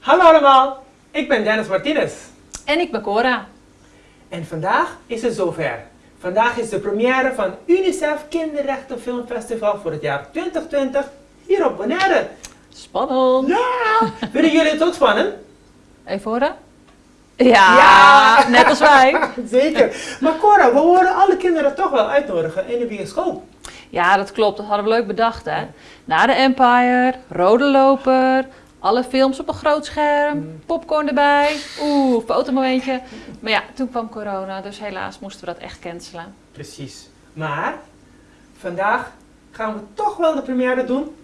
Hallo allemaal, ik ben Dennis Martinez. En ik ben Cora. En vandaag is het zover. Vandaag is de première van UNICEF Kinderrechten Filmfestival voor het jaar 2020 hier op Bonaire. Spannend. Ja! Vinden jullie het ook spannend? Even horen. Ja, net als wij. Zeker. Maar Cora, we horen alle kinderen toch wel uitnodigen in de bioscoop. Ja, dat klopt. Dat hadden we leuk bedacht, hè. Na de Empire, Rode Loper, alle films op een groot scherm, popcorn erbij. Oeh, fotomomentje. Maar ja, toen kwam corona, dus helaas moesten we dat echt cancelen. Precies. Maar vandaag gaan we toch wel de première doen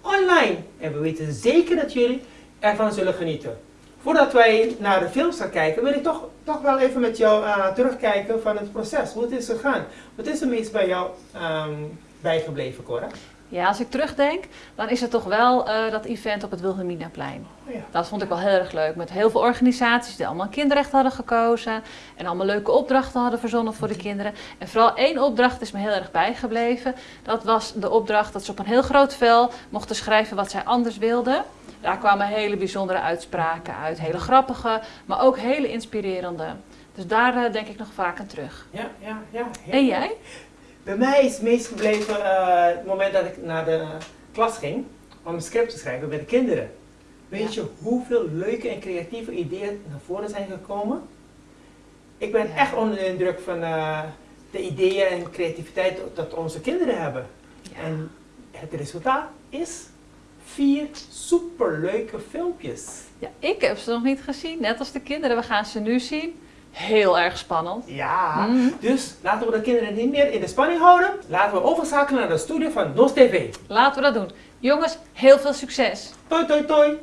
online. En we weten zeker dat jullie ervan zullen genieten. Voordat wij naar de films gaan kijken, wil ik toch, toch wel even met jou uh, terugkijken van het proces. Hoe het is gegaan. Wat is er meest bij jou um, bijgebleven, Cora? Ja, als ik terugdenk, dan is het toch wel uh, dat event op het Wilhelminaplein. Oh ja. Dat vond ik wel heel erg leuk. Met heel veel organisaties die allemaal kinderrecht hadden gekozen. En allemaal leuke opdrachten hadden verzonnen voor de kinderen. En vooral één opdracht is me heel erg bijgebleven. Dat was de opdracht dat ze op een heel groot vel mochten schrijven wat zij anders wilden. Daar kwamen hele bijzondere uitspraken uit. Hele grappige, maar ook hele inspirerende. Dus daar uh, denk ik nog vaak aan terug. Ja, ja, ja. En jij? Bij mij is het meest gebleven uh, het moment dat ik naar de klas ging om een script te schrijven bij de kinderen. Weet ja. je hoeveel leuke en creatieve ideeën naar voren zijn gekomen? Ik ben ja. echt onder de indruk van uh, de ideeën en creativiteit dat onze kinderen hebben. Ja. En het resultaat is vier superleuke filmpjes. Ja, ik heb ze nog niet gezien, net als de kinderen. We gaan ze nu zien. Heel erg spannend. Ja, mm. dus laten we de kinderen niet meer in de spanning houden. Laten we overschakelen naar de studio van NOS TV. Laten we dat doen. Jongens, heel veel succes. Toi, toi, toi.